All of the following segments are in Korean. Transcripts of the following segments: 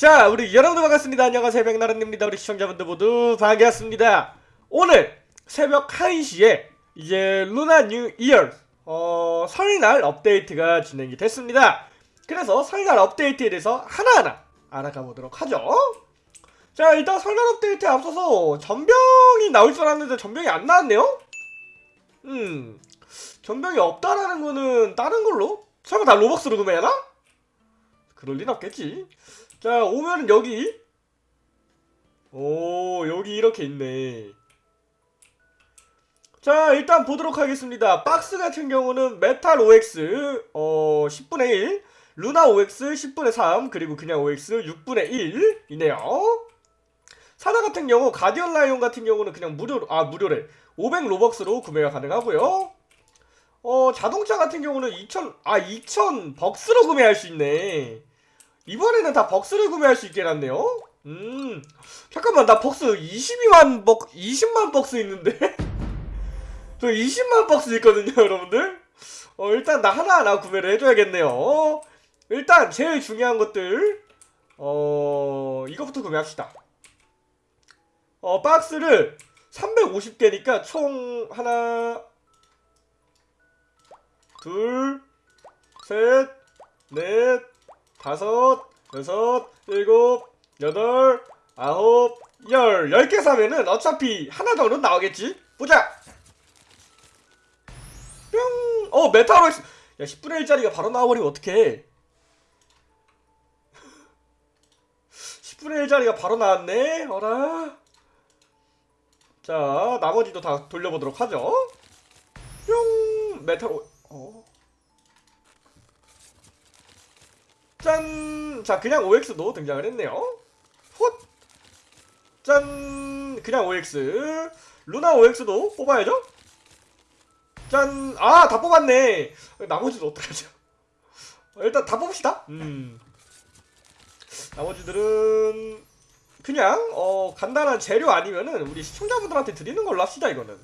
자, 우리 여러분들 반갑습니다. 안녕하세요. 백나른입니다. 우리 시청자분들 모두 반갑습니다. 오늘 새벽 1시에 이제 Lunar New Year 어, 설날 업데이트가 진행이 됐습니다. 그래서 설날 업데이트에 대해서 하나하나 알아가 보도록 하죠. 자, 일단 설날 업데이트에 앞서서 전병이 나올 줄 알았는데 전병이 안 나왔네요? 음, 전병이 없다라는 거는 다른 걸로? 설마 다 Robux로 구매하나? 그럴 린 없겠지. 자, 오면은 여기. 오, 여기 이렇게 있네. 자, 일단 보도록 하겠습니다. 박스 같은 경우는 Metal Ox, 어, 10분의 1, Lunar Ox 10분의 3, 그리고 그냥 Ox 6분의 1 이네요. 사자 같은 경우, Guardian Lion 같은 경우는 그냥 무료, 아, 무료래. 500 Robux로 구매가 가능하고요. 어, 자동차 같은 경우는 2000, 아, 2000 벅스로 구매할 수 있네. 이번에는 다 벅스를 구매할 수 있게 해놨네요. 음, 잠깐만, 나 벅스 22만 벅, 20만 벅스 있는데? 저 20만 벅스 있거든요, 여러분들? 어, 일단 나 하나하나 구매를 해줘야겠네요. 어, 일단, 제일 중요한 것들, 어, 이거부터 구매합시다. 어, 박스를 350개니까 총 하나, 둘, 셋, 넷, 다섯, 여섯, 일곱, 여덟, 아홉, 열. 열 개 사면은 어차피 하나 정도는 나오겠지? 보자! 뿅! 어, Metal Ox! 야, 10분의 1짜리가 바로 나와버리면 어떡해. 10분의 1짜리가 바로 나왔네? 어라? 자, 나머지도 다 돌려보도록 하죠. 뿅! 메타로, 어? 짠! 자, 그냥 OX도 등장을 했네요. 헛! 짠! 그냥 OX. 루나 OX도 뽑아야죠? 짠! 아, 다 뽑았네! 나머지도 어떡하죠? 어, 일단 다 뽑읍시다. 음. 나머지들은 그냥 어 간단한 재료 아니면은 우리 시청자분들한테 드리는 걸로 합시다 이거는.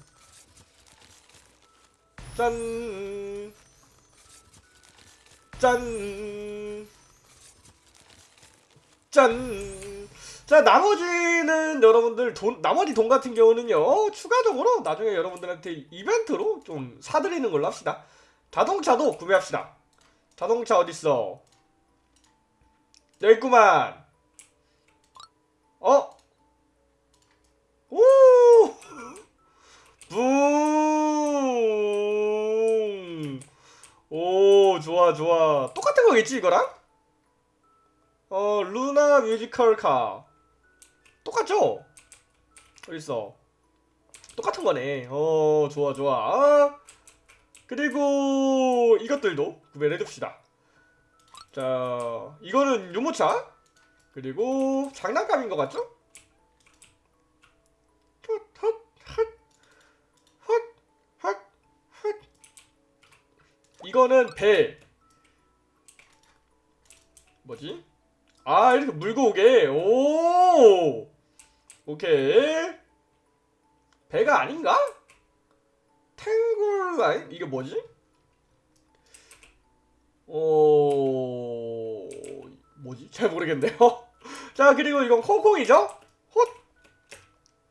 짠. 짠. 짠. 자, 나머지는 여러분들 돈, 나머지 돈 같은 경우는요, 추가적으로 나중에 여러분들한테 이벤트로 좀 사드리는 걸로 합시다. 자동차도 구매합시다. 자동차 어딨어? 여기 있구만. 어? 오! 붕! 오, 좋아, 좋아. 똑같은 거겠지, 이거랑? 어, 루나 뮤지컬 카. 똑같죠? 어딨어? 똑같은 거네. 어, 좋아, 좋아. 그리고 이것들도 구매를 해줍시다. 자, 이거는 유모차. 그리고 장난감인 것 같죠? 이거는 배. 뭐지? 아 이렇게 물고 오게 오 오케이 배가 아닌가? 탱글 아니 이게 뭐지? 오 뭐지? 잘 모르겠네요 자 그리고 이건 콩콩이죠?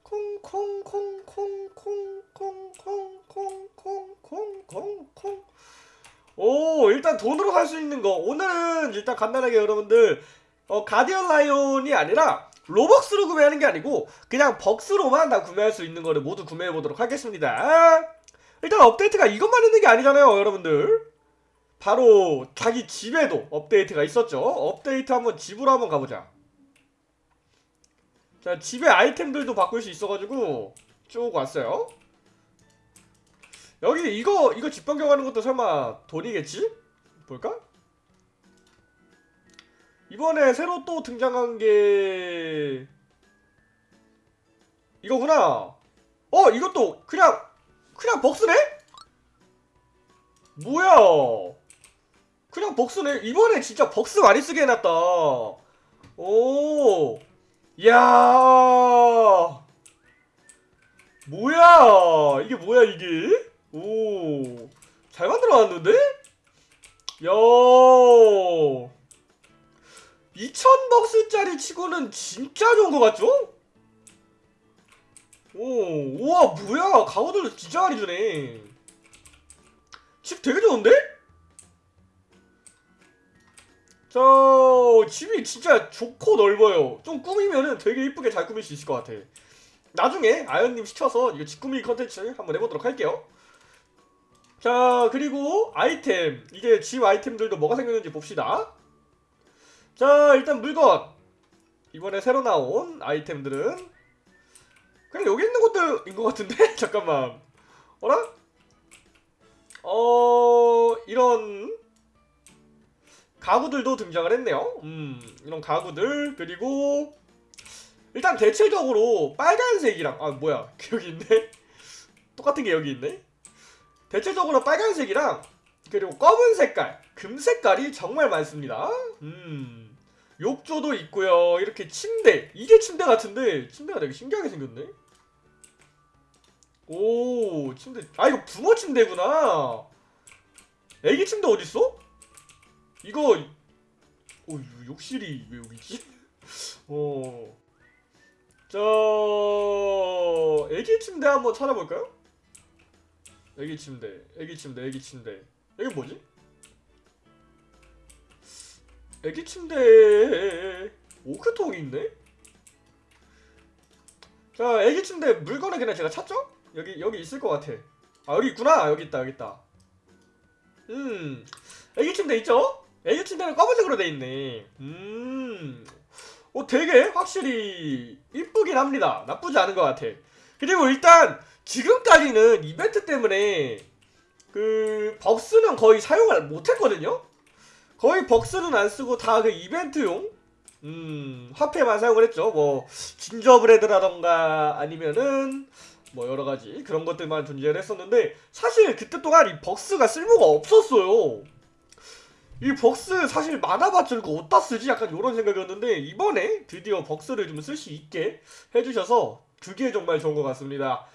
콩콩콩콩콩콩콩콩콩콩콩콩콩 오 일단 돈으로 살 수 있는 거 오늘은 일단 간단하게 여러분들 어, 가디언 라이온이 아니라 로벅스로 구매하는 게 아니고 그냥 벅스로만 다 구매할 수 있는 거를 모두 구매해 보도록 하겠습니다. 일단 업데이트가 이것만 있는 게 아니잖아요, 여러분들. 바로 자기 집에도 업데이트가 있었죠. 업데이트 한번 집으로 한번 가보자. 자, 집에 아이템들도 바꿀 수 있어가지고 쭉 왔어요. 여기 이거 이거 집 변경하는 것도 설마 돈이겠지? 볼까? 이번에 새로 또 등장한 게 이거구나. 어, 이것도 그냥 그냥 벅스네? 뭐야? 그냥 벅스네. 이번에 진짜 벅스 많이 쓰게 해놨다. 오, 야, 뭐야? 이게 뭐야 이게? 오, 잘 만들어놨는데? 야. 2000박스짜리 치고는 진짜 좋은 것 같죠? 오, 우와, 뭐야. 가구들 진짜 많이 주네. 집 되게 좋은데? 자, 집이 진짜 좋고 넓어요. 좀 꾸미면은 되게 이쁘게 잘 꾸밀 수 있을 것 같아. 나중에 아연님 시켜서 이거 집 꾸미기 컨텐츠 한번 해보도록 할게요. 자, 그리고 아이템. 이제 집 아이템들도 뭐가 생겼는지 봅시다. 자, 일단 물건. 이번에 새로 나온 아이템들은 그냥 여기 있는 것들인 것 같은데? 잠깐만. 어라? 어, 이런 가구들도 등장을 했네요. 음, 이런 가구들 그리고 일단 대체적으로 빨간색이랑 아 뭐야 여기 있네. 똑같은 게 여기 있네. 대체적으로 빨간색이랑 그리고 검은 색깔, 금 색깔이 정말 많습니다. 음, 욕조도 있고요. 이렇게 침대, 이게 침대 같은데 침대가 되게 신기하게 생겼네. 오, 침대. 아 이거 부모 침대구나. 애기 침대 어디 있어? 이거 어, 이거 욕실이 왜 여기 있지? 어. 저 애기 침대 한번 찾아볼까요? 애기 침대, 애기 침대, 애기 침대. 이게 뭐지? 애기 침대 오크통이 있네? 자, 애기 침대 물건은 그냥 제가 찾죠? 여기 여기 있을 것 같아. 아 여기 있구나. 여기 있다. 여기 있다. 음, 애기 침대 있죠? 애기 침대는 검은색으로 돼 있네. 음, 어 되게 확실히 이쁘긴 합니다. 나쁘지 않은 것 같아. 그리고 일단 지금까지는 이벤트 때문에 그 벅스는 거의 사용을 못했거든요. 거의 벅스는 안 쓰고 다 그 이벤트용 음 화폐만 사용을 했죠. 뭐 진저브레드라던가 아니면은 뭐 여러 가지 그런 것들만 존재를 했었는데 사실 그때 동안 이 벅스가 쓸모가 없었어요. 이 벅스 사실 많아봤자 이거 어디다 쓰지? 약간 이런 생각이었는데 이번에 드디어 벅스를 좀 쓸 수 있게 해주셔서 그게 정말 좋은 것 같습니다.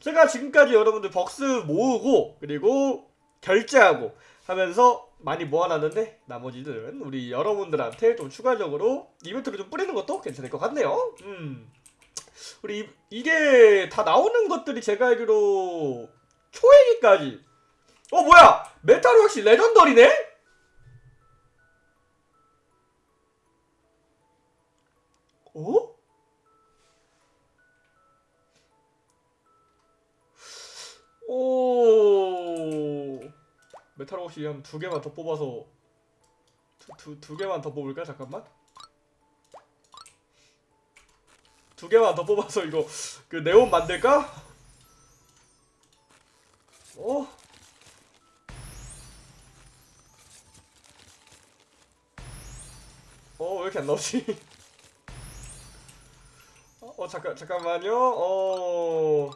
제가 지금까지 여러분들 벅스 모으고 그리고 결제하고 하면서 많이 모아놨는데 나머지들은 우리 여러분들한테 좀 추가적으로 이벤트를 좀 뿌리는 것도 괜찮을 것 같네요. 음. 우리 이- 이게 다 나오는 것들이 제가 알기로 초회기까지 어 뭐야 메탈 역시 레전더리네? 어? 오 메탈 혹시 한 두 개만 더 뽑아서 두, 두, 두 개만 더 뽑을까 잠깐만 두 개만 더 뽑아서 이거 그 네온 만들까? 어? 어, 왜 이렇게 안 나오지? 어, 어, 잠깐, 잠깐만요. 어.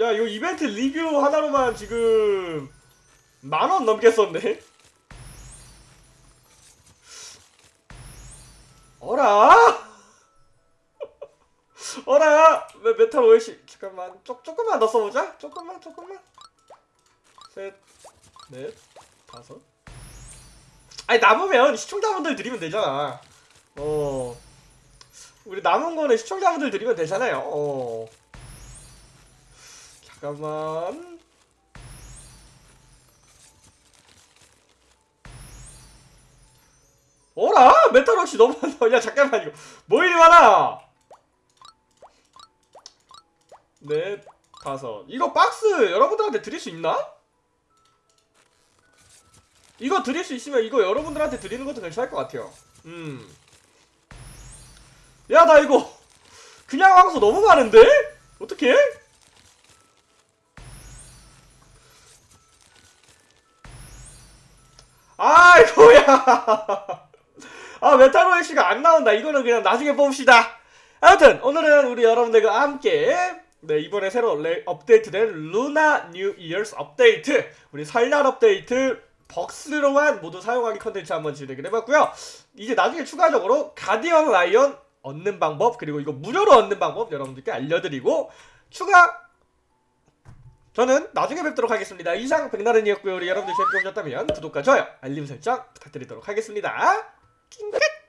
야, 이거 이벤트 리뷰 하나로만 지금 만원 넘게 썼네? 어라? 어라? 왜 Metal Ox 잠깐만. 조, 조금만 더 써보자. 조금만 조금만. 셋넷 다섯. 아니 남으면 시청자분들 드리면 되잖아. 어. 우리 남은 거는 시청자분들 드리면 되잖아요. 어 잠깐만 어라? 메탈 혹시 너무 많아. 야 잠깐만 이거 뭐 이리 많아? 넷, 다섯. 이거 박스 여러분들한테 드릴 수 있나? 이거 드릴 수 있으면 이거 여러분들한테 드리는 것도 괜찮을 것 같아요. 음. 야 나 이거 그냥 황소 너무 많은데? 어떡해? 아이고야. 아 메탈로이 씨가 안 나온다. 이거는 그냥 나중에 뽑읍시다. 아무튼 오늘은 우리 여러분들과 함께 네 이번에 새로 레, 업데이트된 Lunar New Year's 업데이트 우리 설날 업데이트 Bucks로만 모두 사용하기 컨텐츠 한번 진행을 해봤고요. 이제 나중에 추가적으로 Guardian Lion 얻는 방법 그리고 이거 무료로 얻는 방법 여러분들께 알려드리고 추가 저는 나중에 뵙도록 하겠습니다. 이상 백나른이었고요. 우리 여러분들 재밌게 보셨다면 구독과 좋아요, 알림 설정 부탁드리도록 하겠습니다. 낑긋!